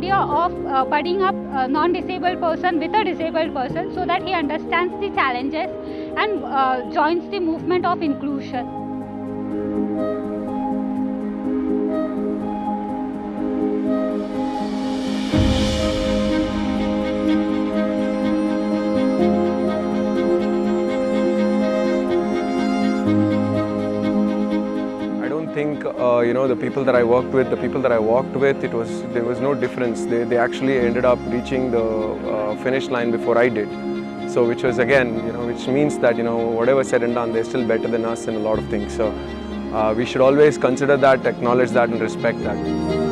budding up a non-disabled person with a disabled person so that he understands the challenges and uh, joins the movement of inclusion. I don't think uh, you know the people that I worked with, the people that I walked with, it was there was no difference. They, they actually ended up reaching the uh, finish line before I did. So which was again, you know, which means that you know whatever said and done, they're still better than us in a lot of things. So uh, we should always consider that, acknowledge that, and respect that.